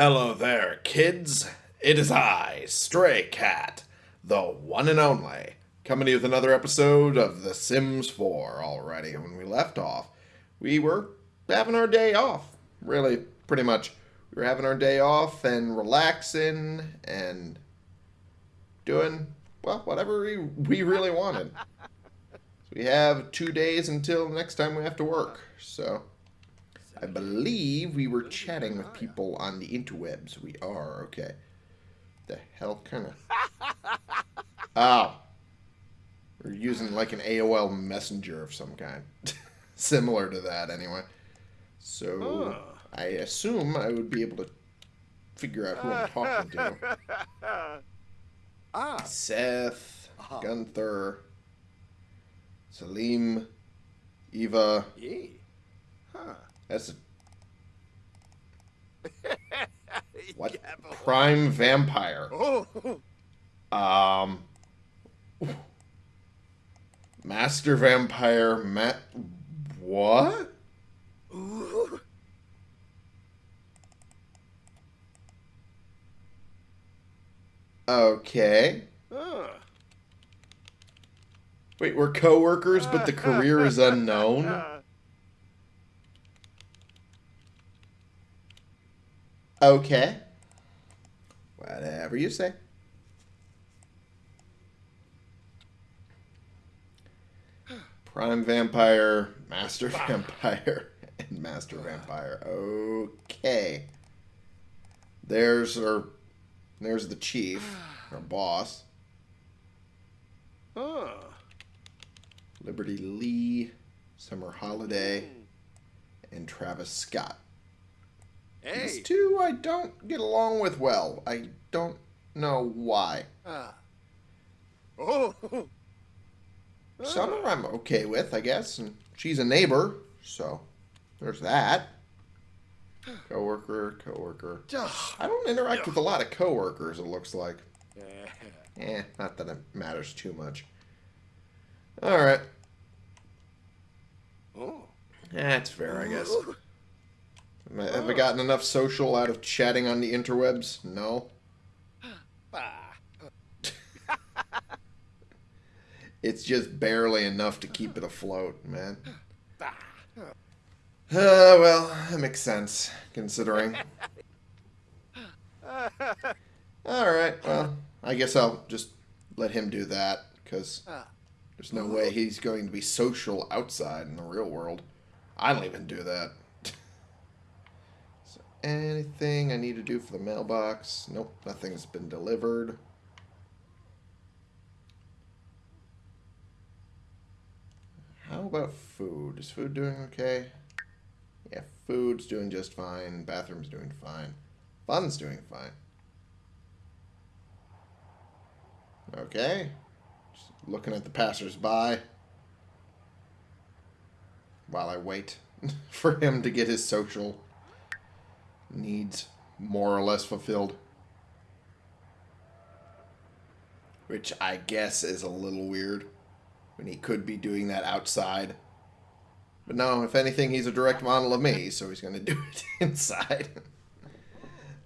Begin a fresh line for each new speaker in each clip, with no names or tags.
Hello there, kids. It is I, Stray Cat, the one and only, coming to you with another episode of The Sims 4 already. When we left off, we were having our day off. Really, pretty much. We were having our day off and relaxing and doing, well, whatever we, we really wanted. So we have two days until next time we have to work. So I believe we were chatting with people on the interwebs. We are, okay. The hell kind of... Oh. We're using like an AOL messenger of some kind. Similar to that, anyway. So, I assume I would be able to figure out who I'm talking to.
Ah,
Seth,
Uh-huh.
Gunther, Salim, Eva.
yeah. Huh.
That's a What?
Yeah,
prime vampire.
Oh,
Um, Master Vampire Matt. What?
Ooh.
Okay.
Ah.
Wait, we're co-workers, but the career is unknown. Okay. Whatever you say. Prime Vampire, Master Vampire, and Master Vampire. Okay. There's our there's the chief, our boss. Liberty Lee, Summer Holiday, hmm. and Travis Scott. These
Hey.
two I don't get along with well. I don't know why.
Ah. Oh.
Summer I'm okay with, I guess, and she's a neighbor, so there's that. Coworker, coworker. I don't interact with a lot of coworkers. It looks like.
Yeah.
Eh, not that it matters too much. All right,
Oh.
that's fair, I guess. Am I- Have I gotten enough social out of chatting on the interwebs? No. It's just barely enough to keep it afloat, man. Uh, well, that makes sense, considering. Alright, well, I guess I'll just let him do that, because there's no way he's going to be social outside in the real world. I don't even do that. Anything I need to do for the mailbox? Nope, nothing's been delivered. How about food? Is food doing okay? Yeah, food's doing just fine. Bathroom's doing fine. Fun's doing fine. Okay. Just looking at the passersby while I wait for him to get his social needs more or less fulfilled. Which I guess is a little weird when he could be doing that outside. But no, if anything, he's a direct model of me, so he's going to do it inside.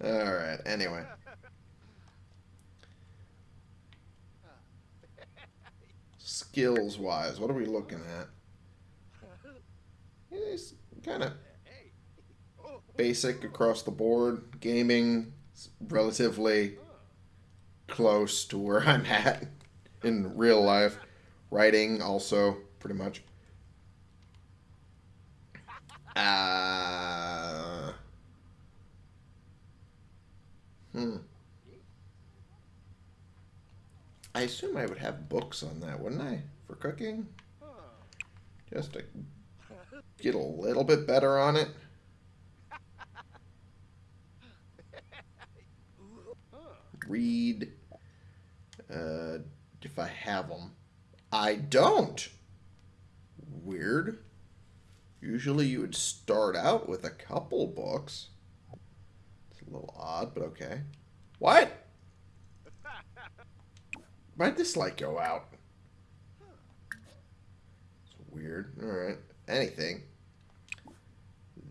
Alright, anyway. Skills wise, what are we looking at? He's kind of. Basic across the board. Gaming, relatively close to where I'm at in real life. Writing, also, pretty much. Uh, hmm. I assume I would have books on that, wouldn't I? For cooking? Just to get a little bit better on it. Read. Uh, if I have them. I don't. Weird. Usually you would start out with a couple books. It's a little odd, but okay. What? Why'd this light go out? It's weird. Alright. Anything.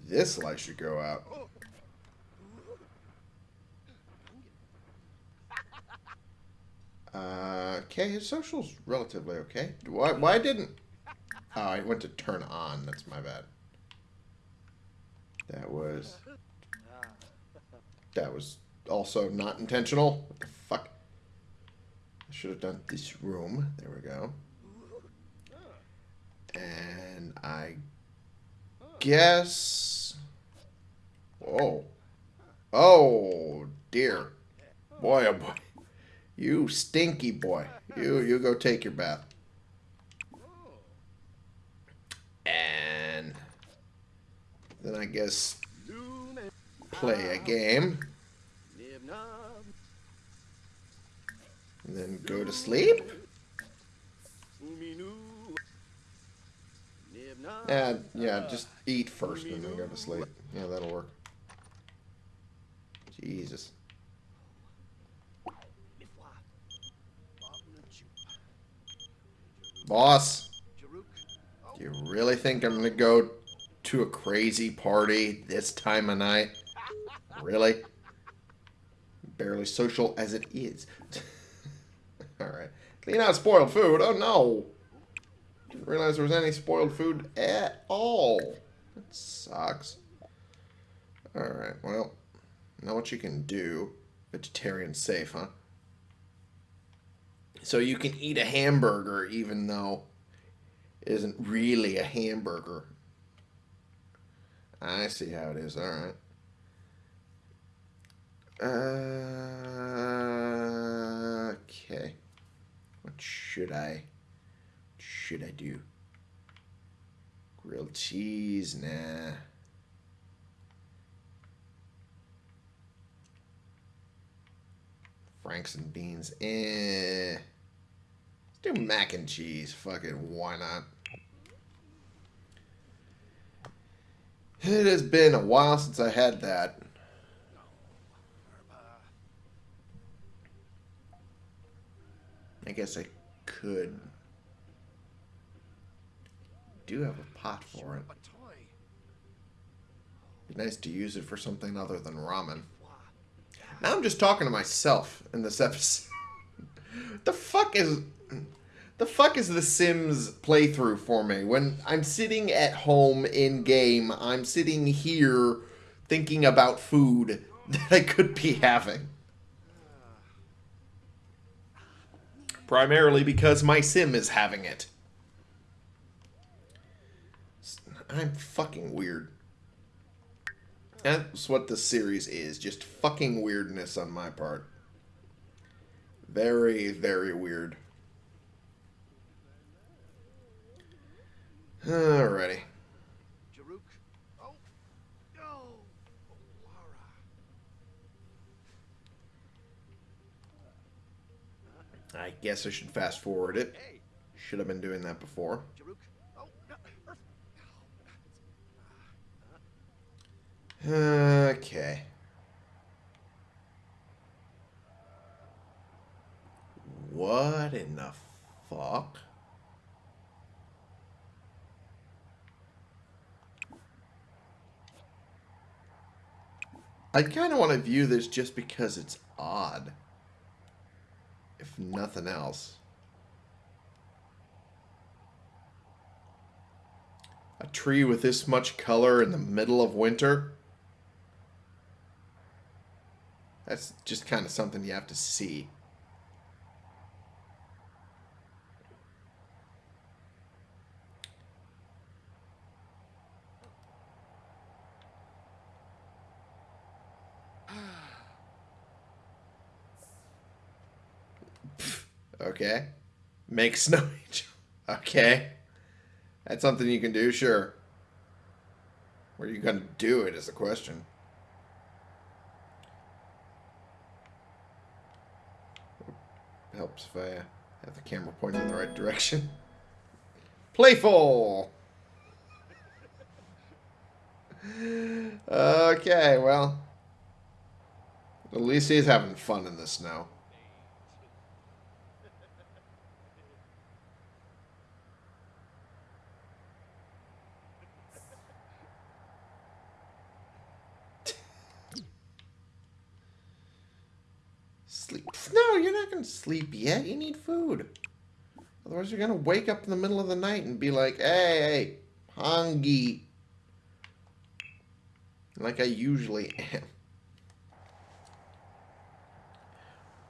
This light should go out. Uh, okay. His social's relatively okay. Why? Why didn't? Oh, I went to turn on. That's my bad. That was. That was also not intentional. What the fuck? I should have done this room. There we go. And I guess. Whoa. Oh dear. Boy, oh boy. You stinky boy. You you go take your bath. And then I guess play a game. And then go to sleep. Yeah, yeah, just eat first and then go to sleep. Yeah, that'll work. Jesus. Boss, do you really think I'm gonna go to a crazy party this time of night? Really? Barely social as it is. Alright. Clean out spoiled food. Oh no! Didn't realize there was any spoiled food at all. That sucks. Alright, well. Know what you can do. Vegetarian safe, huh? So you can eat a hamburger even though it isn't really a hamburger. I see how it is. All right. Uh, okay. What should I should I do? Grilled cheese, nah. Franks and beans, eh. Do mac and cheese. Fucking why not? It has been a while since I had that. I guess I could. Do have a pot for it. Be nice to use it for something other than ramen. Now I'm just talking to myself in this episode. the fuck is the fuck is the Sims playthrough for me? When I'm sitting at home in game, I'm sitting here thinking about food that I could be having. Primarily because my sim is having it. I'm fucking weird. That's what this series is. Just fucking weirdness on my part. Very, very weird. Alrighty.
Oh, no.
I guess I should fast forward it. Should have been doing that before.
Oh, no.
Okay. What in the fuck? I kind of want to view this just because it's odd. If nothing else. A tree with this much color in the middle of winter? That's just kind of something you have to see. Okay. Make snow angel. Okay. That's something you can do, sure. Where are you going to do it is the question. Helps if I have the camera pointed in the right direction. Playful! Okay, well. At least he's having fun in the snow. No, you're not going to sleep yet. You need food. Otherwise, you're going to wake up in the middle of the night and be like, hey, hey, hungry. Like I usually am.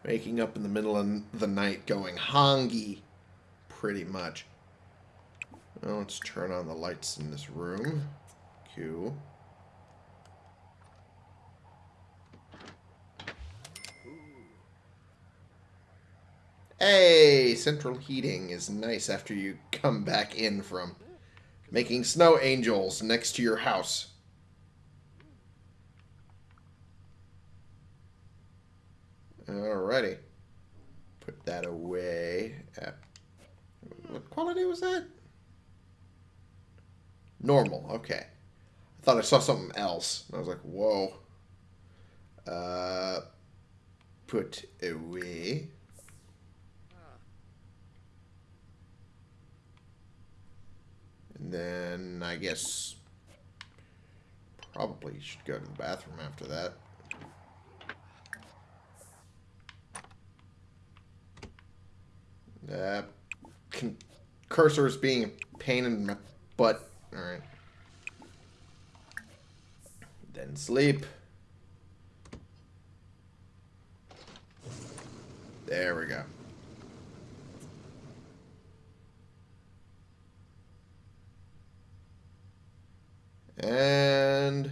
Waking up in the middle of the night going hungry. Pretty much. Well, let's turn on the lights in this room. Q. Hey, central heating is nice after you come back in from making snow angels next to your house. Alrighty. Put that away. What quality was that? Normal, okay. I thought I saw something else. I was like, whoa. Uh, put away. Then I guess probably should go to the bathroom after that. Uh, cursor is being a pain in my butt. Alright. Then sleep. There we go. And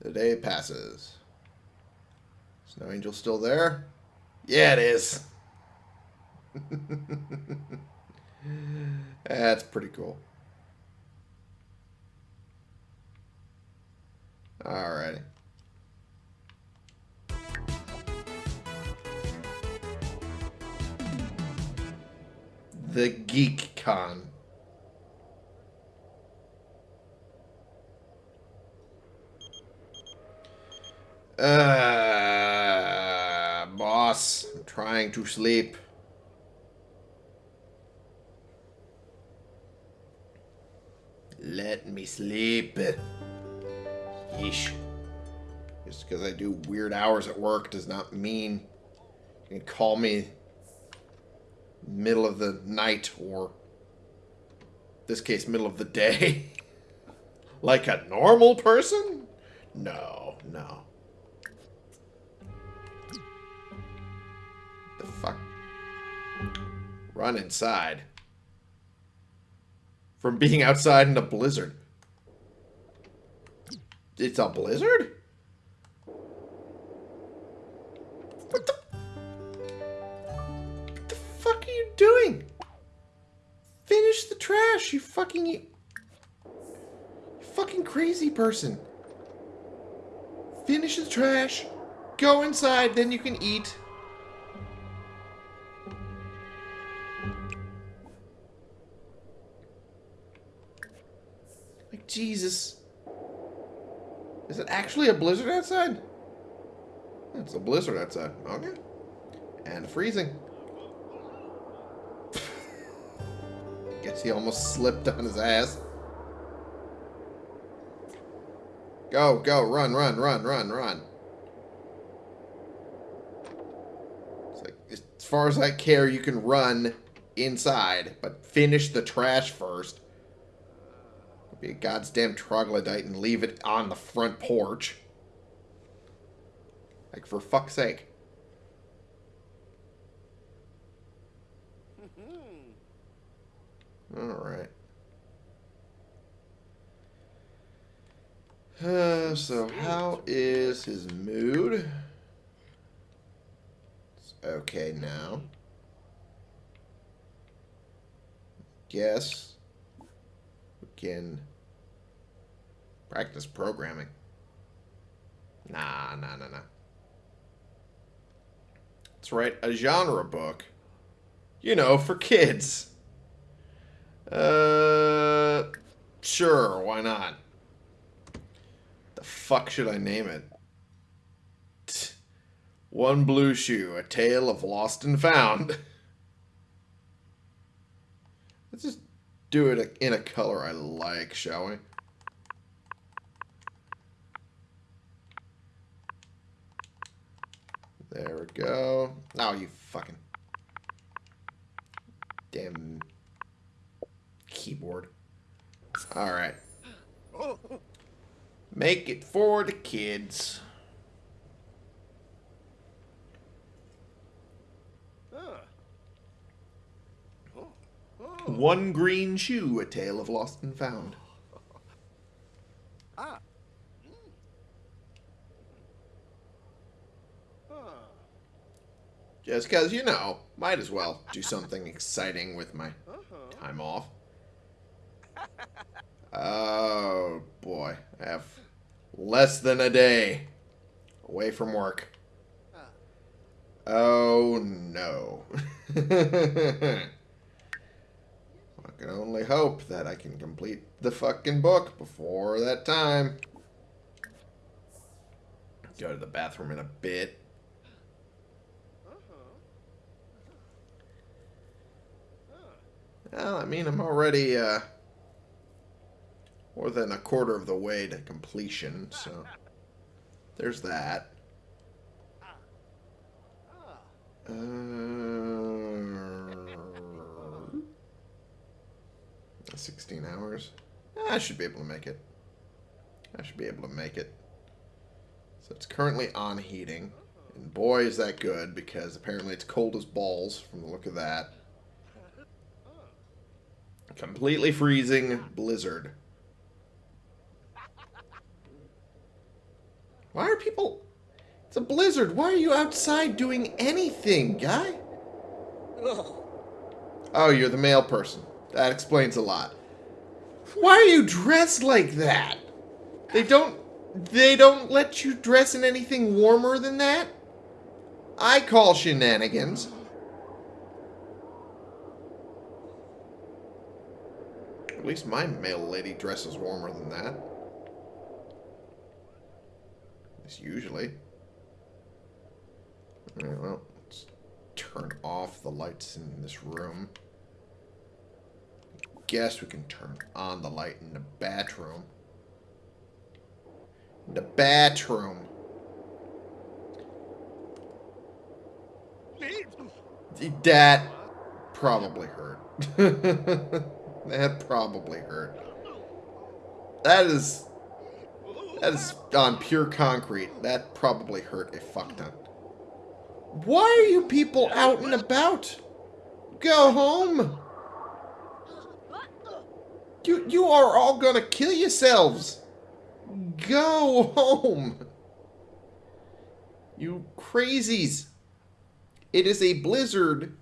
the day passes. Snow Angel still there? Yeah, it is. That's pretty cool. Alrighty. The Geek Con. Uh, boss, I'm trying to sleep. Let me sleep. Yeesh. Just because I do weird hours at work does not mean you can call me middle of the night or this case middle of the day like a normal person? No, no. Run inside. From being outside in a blizzard. It's a blizzard? What the? What the fuck are you doing? Finish the trash, you fucking... You fucking crazy person. Finish the trash. Go inside, then you can eat. Jesus. Is it actually a blizzard outside? It's a blizzard outside. Okay. And freezing. Guess he almost slipped on his ass. Go, go, run, run, run, run, run. It's like, as far as I care, you can run inside, but finish the trash first. Be a goddamn troglodyte and leave it on the front porch. Like, for fuck's sake. Alright. Uh, so, how is his mood? It's okay now. Guess can practice programming. Nah, nah, nah, nah. Let's write a genre book. You know, for kids. Uh, sure, why not? The fuck should I name it? One Blue Shoe, A Tale of Lost and Found. Let's just do it in a color I like, shall we? There we go. Oh, you fucking damn keyboard. All right.
Oh,
Make it for the kids.
ah. Oh, oh.
One green shoe, a tale of lost and found.
Ah. Mm. Ah.
Just because, you know, might as well do something exciting with my
Uh-huh.
time off. Oh, boy. I have less than a day away from work.
Ah.
Oh, no. Can only hope that I can complete the fucking book before that time. Go to the bathroom in a bit.
Uh-huh.
Well, I mean, I'm already uh, more than a quarter of the way to completion, so there's that.
Ah.
Uh, 16 hours. I should be able to make it. I should be able to make it. So it's currently on heating. And boy, is that good, because apparently it's cold as balls from the look of that. Completely freezing blizzard. Why are people... It's a blizzard. Why are you outside doing anything, guy?
Oh.
Oh, you're the male person. That explains a lot. Why are you dressed like that? They don't they don't let you dress in anything warmer than that? I call shenanigans. At least my male lady dresses warmer than that. At least usually. Alright, well, let's turn off the lights in this room. Guess we can turn on the light in the bathroom. In the bathroom. That probably hurt. that probably hurt. That is that is on pure concrete. That probably hurt a fuck ton. Why are you people out and about? Go home. You you are all gonna kill yourselves. Go home. You crazies. It is a blizzard.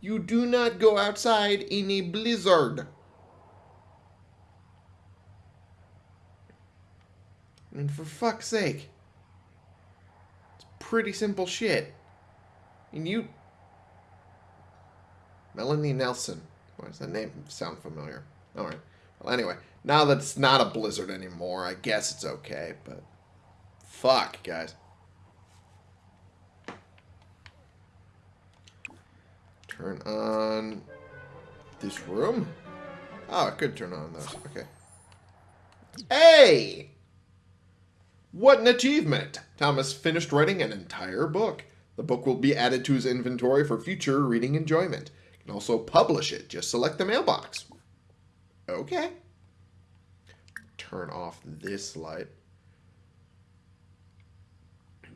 You do not go outside in a blizzard. And for fuck's sake. It's pretty simple shit. And you... Melanie Nelson. Why does that name sound familiar? Alright. Well, anyway. Now that it's not a blizzard anymore, I guess it's okay, but... Fuck, guys. Turn on... This room? Oh, I could turn on those. Okay. Hey! What an achievement! Thomas finished writing an entire book. The book will be added to his inventory for future reading enjoyment. You can also publish it. Just select the mailbox. Okay. Turn off this light.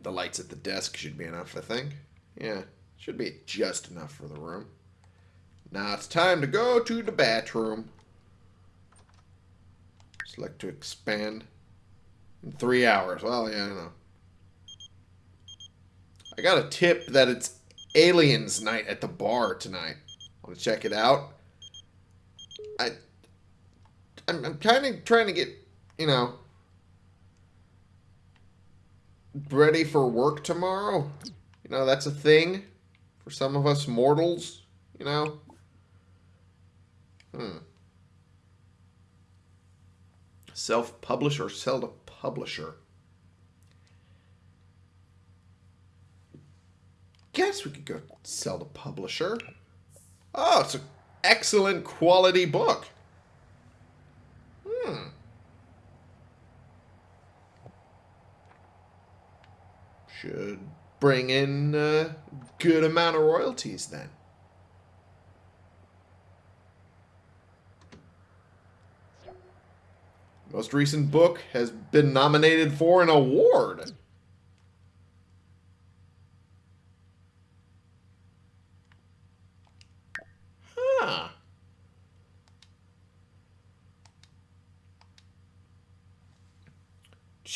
The lights at the desk should be enough, I think. Yeah, should be just enough for the room. Now it's time to go to the bathroom. Select to expand. In three hours. Well, yeah, I know. I got a tip that it's aliens night at the bar tonight. Want to check it out? I, I'm, I'm kind of trying to get, you know, ready for work tomorrow. You know, that's a thing for some of us mortals, you know. Hmm. Self-publish or sell to publisher? Guess we could go sell to publisher. Oh, it's an excellent quality book. Hmm. Should bring in a good amount of royalties then. Most recent book has been nominated for an award. Huh.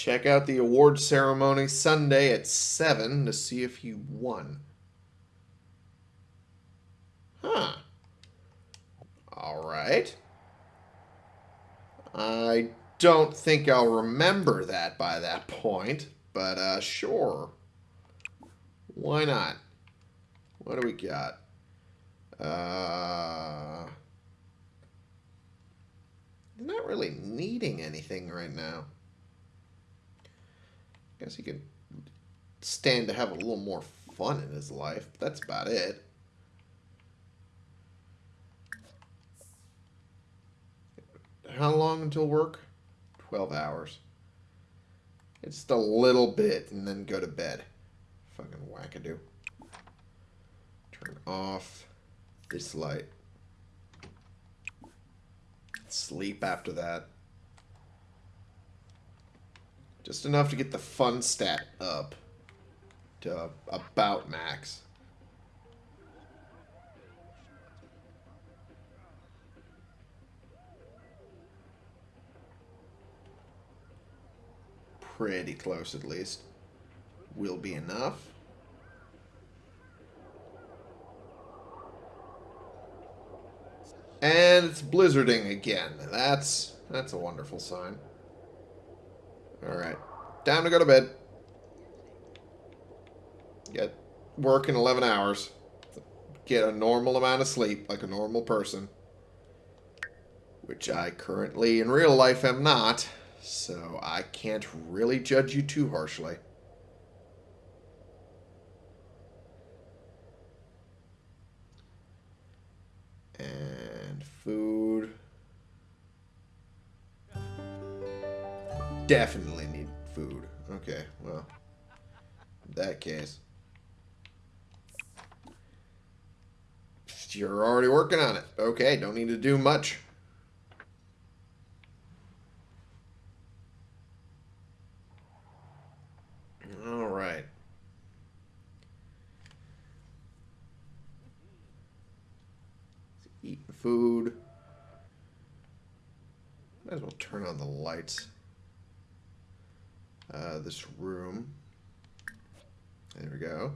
Check out the award ceremony Sunday at 7 to see if you won. Huh. All right. I don't think I'll remember that by that point, but uh, sure. Why not? What do we got? Uh, not really needing anything right now. Guess he could stand to have a little more fun in his life. But that's about it. How long until work? 12 hours. It's just a little bit and then go to bed. Fucking wackadoo. Turn off this light. Sleep after that. Just enough to get the fun stat up to about max. Pretty close at least. Will be enough. And it's blizzarding again. That's that's a wonderful sign. Alright. Time to go to bed. Get work in 11 hours. Get a normal amount of sleep, like a normal person. Which I currently, in real life, am not. So I can't really judge you too harshly. Definitely need food. Okay, well, that case. You're already working on it. Okay, don't need to do much. All right. Eating food. Might as well turn on the lights. Uh, this room. There we go.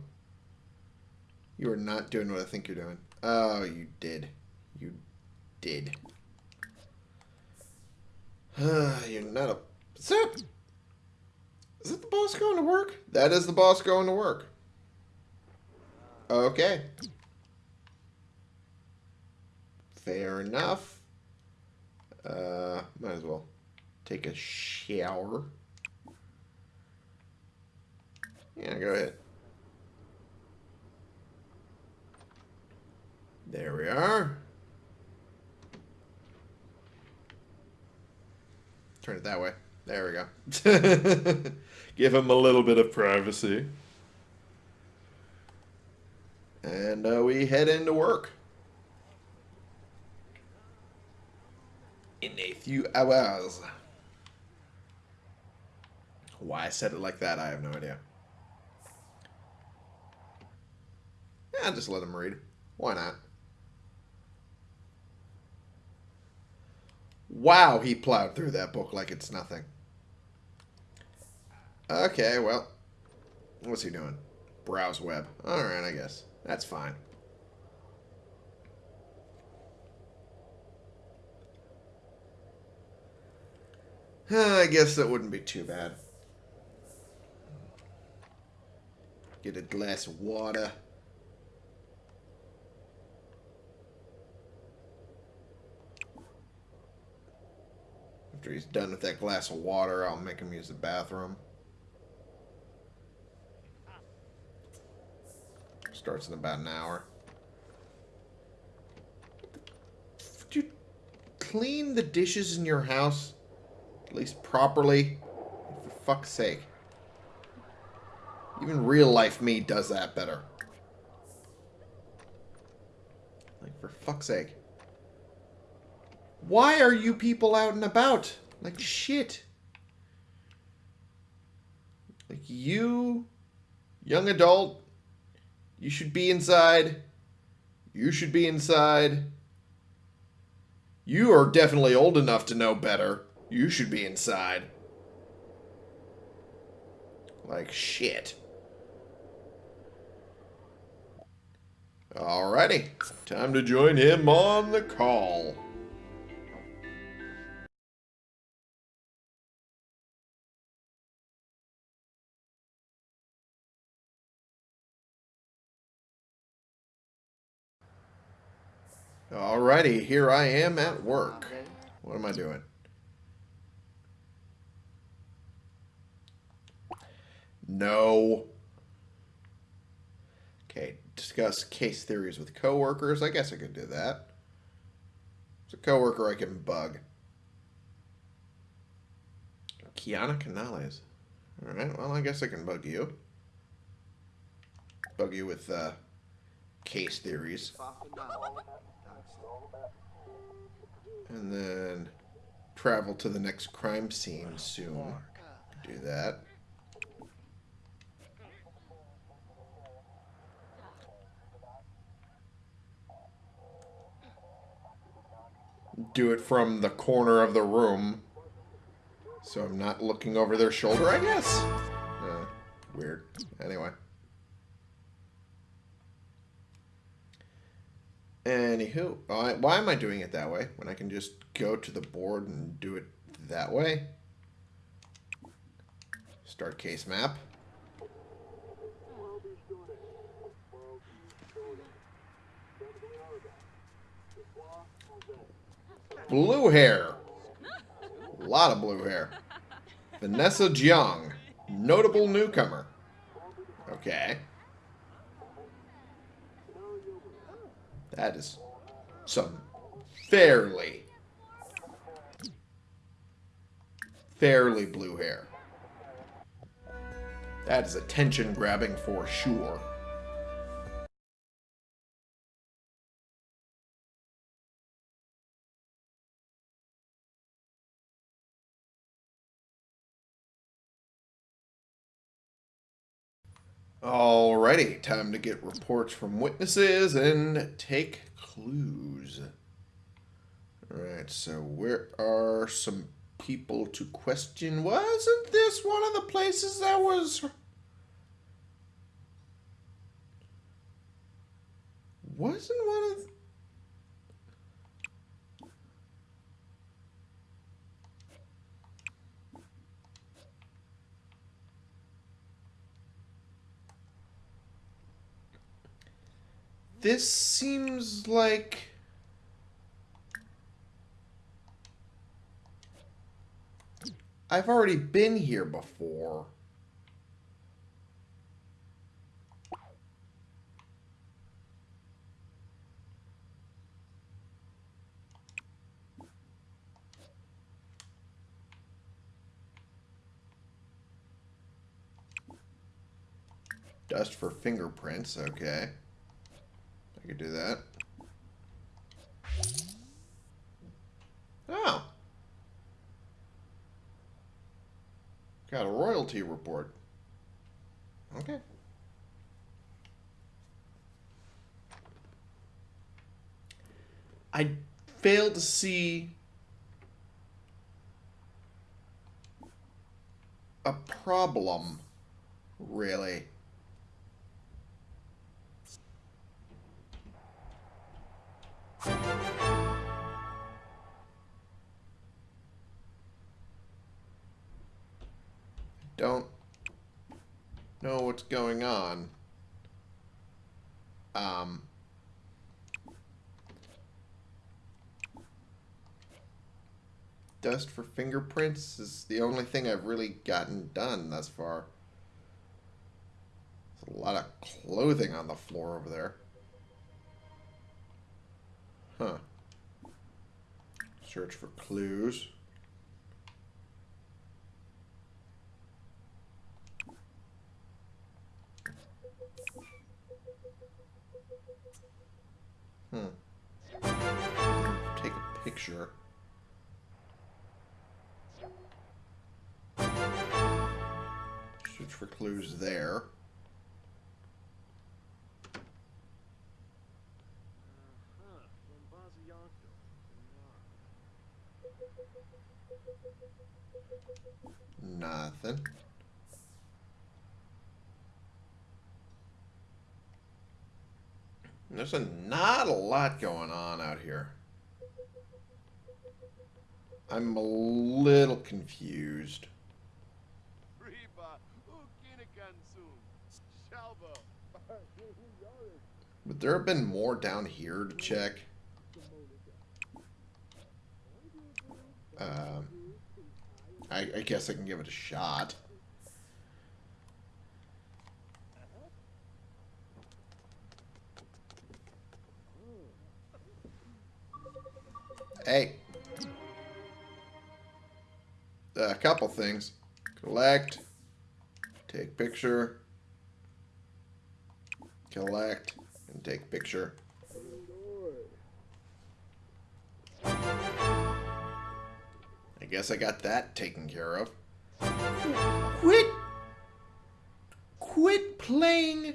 You are not doing what I think you're doing. Oh, you did. You did. you're not a... Is that... Is that the boss going to work? That is the boss going to work. Okay. Fair enough. Uh, might as well take a shower. Yeah, go ahead. There we are. Turn it that way. There we go. Give him a little bit of privacy. And uh, we head into work. In a few hours. Why I said it like that, I have no idea. Yeah, just let him read. Why not? Wow, he plowed through that book like it's nothing. Okay, well. What's he doing? Browse web. Alright, I guess. That's fine. I guess that wouldn't be too bad. Get a glass of water. After he's done with that glass of water, I'll make him use the bathroom. Starts in about an hour. Did you clean the dishes in your house? At least properly? For fuck's sake. Even real life me does that better. Like, for fuck's sake. Why are you people out and about? Like, shit. Like, you, young adult, you should be inside. You should be inside. You are definitely old enough to know better. You should be inside. Like shit. Alrighty. Time to join him on the call. Alrighty, here I am at work. What am I doing? No. Okay, discuss case theories with coworkers. I guess I could do that. It's a coworker I can bug. Kiana Canales. Alright, well, I guess I can bug you. Bug you with uh, case theories. And then travel to the next crime scene soon. Do that. Do it from the corner of the room. So I'm not looking over their shoulder, I guess. Uh, weird. Anyway. Anywho, why, am I doing it that way when I can just go to the board and do it that way? Start case map. Blue hair. A lot of blue hair. Vanessa Jiang. Notable newcomer. Okay. That is some fairly, fairly blue hair. That is attention grabbing for sure. Alrighty, time to get reports from witnesses and take clues. Alright, so where are some people to question? Wasn't this one of the places that was... Wasn't one of... This seems like... I've already been here before. Dust for fingerprints, okay. I could do that. Oh. Got a royalty report. Okay. I failed to see a problem, really. Know what's going on. Um, dust for fingerprints is the only thing I've really gotten done thus far. There's a lot of clothing on the floor over there. Huh. Search for clues. Clues there. Nothing. There's a, not a lot going on out here. I'm a little confused. Would there have been more down here to check? Um, I, I guess I can give it a shot. Hey. A couple things. Collect. Take picture. Collect. And take picture. I guess I got that taken care of. Quit! Quit playing!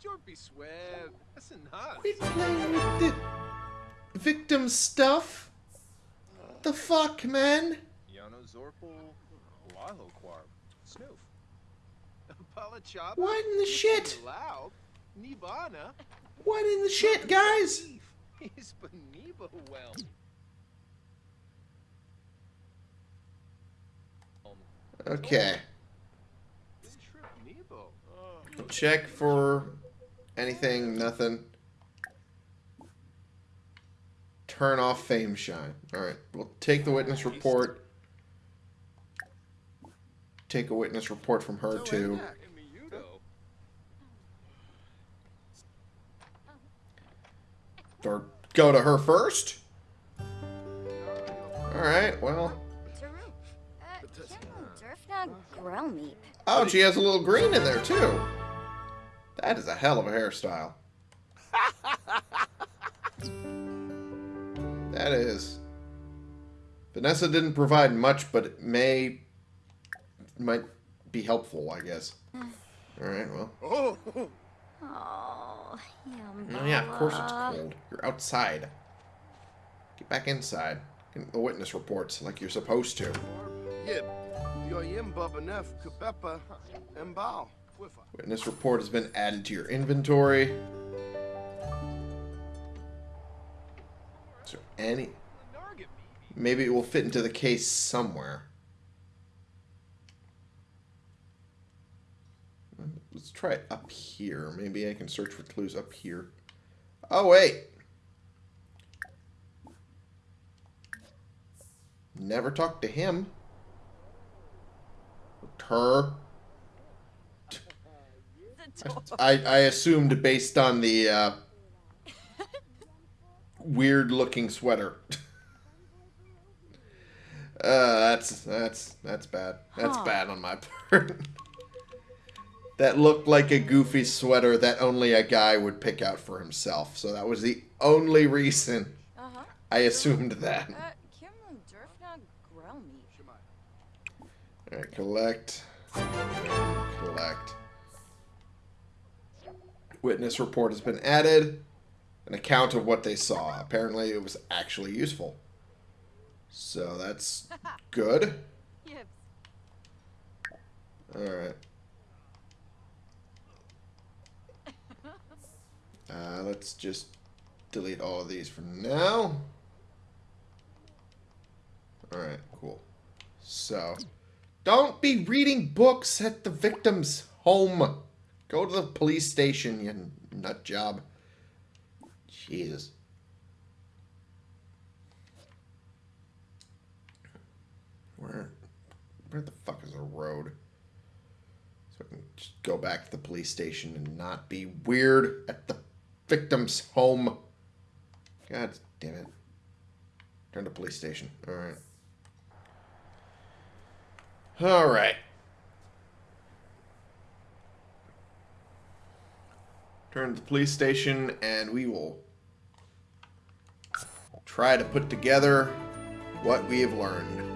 Jorpy Sweb. That's enough.
Quit playing with the victim stuff! The fuck, man?
Yano Zorpal, Wahlo Quarb, Snoof.
What in the shit?
Loud. Nibana.
What in the shit, guys?
He's Beniba well.
Okay.
Oh.
Check for anything, nothing. Turn off fame shine. Alright, we'll take the witness report. Take a witness report from her, too. Or go to her first? Alright, well. Oh, she has a little green in there, too. That is a hell of a hairstyle. that is. Vanessa didn't provide much, but it may might be helpful, I guess. Alright, well.
Oh.
Oh. Yeah, of course it's cold. You're outside. Get back inside. Get the witness reports like you're supposed to.
Yib. Yo yim babanef kabepa embao. Wifa.
Witness report has been added to your inventory. So any maybe it will fit into the case somewhere. Let's try it up here. Maybe I can search for clues up here. Oh wait. Never talked to him. Her. I, I assumed based on the uh, weird looking sweater. uh, that's that's that's bad. That's
Huh.
bad on my part. That looked like a goofy sweater that only a guy would pick out for himself. So that was the only reason
Uh-huh.
I assumed that.
Uh, Kimmo Durfna Grelmeep.
Alright, collect. Collect. Witness report has been added. An account of what they saw. Apparently, it was actually useful. So that's good.
Yips.
Alright. Uh, let's just delete all of these for now. Alright, cool. So, don't be reading books at the victim's home. Go to the police station, you nut job. Jesus. Where, where the fuck is a road? So I can just go back to the police station and not be weird at the victim's home. God damn it. Turn to police station. Alright. Alright. Turn to the police station and we will try to put together what we have learned.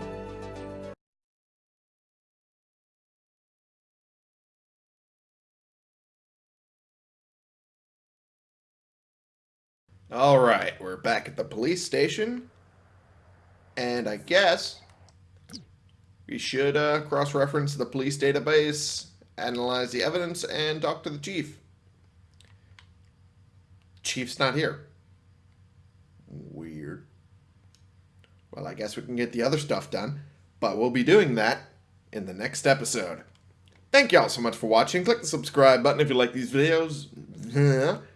Alright, we're back at the police station. And I guess we should uh, cross-reference the police database, analyze the evidence, and talk to the chief. Chief's not here. Weird. Well, I guess we can get the other stuff done, but we'll be doing that in the next episode. Thank y'all so much for watching. Click the subscribe button if you like these videos.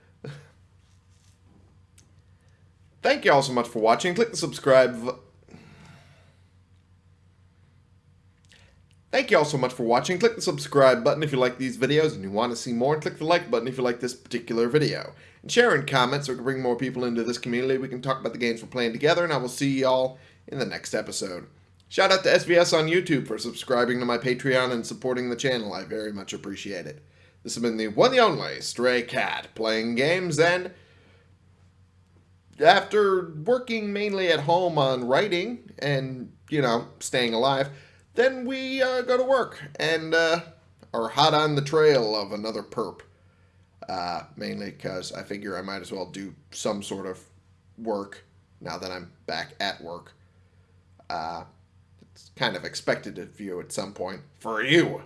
Thank y'all so much for watching. Click the subscribe. Thank you all so much for watching. Click the subscribe button if you like these videos and you want to see more. And click the like button if you like this particular video. And share and comment so we can bring more people into this community. We can talk about the games we're playing together. And I will see y'all in the next episode. Shout out to SVS on YouTube for subscribing to my Patreon and supporting the channel. I very much appreciate it. This has been the one and only Stray Cat playing games and after working mainly at home on writing and, you know, staying alive, then we uh, go to work and uh, are hot on the trail of another perp. Uh, mainly because I figure I might as well do some sort of work now that I'm back at work. Uh, it's kind of expected of you at some point. For you.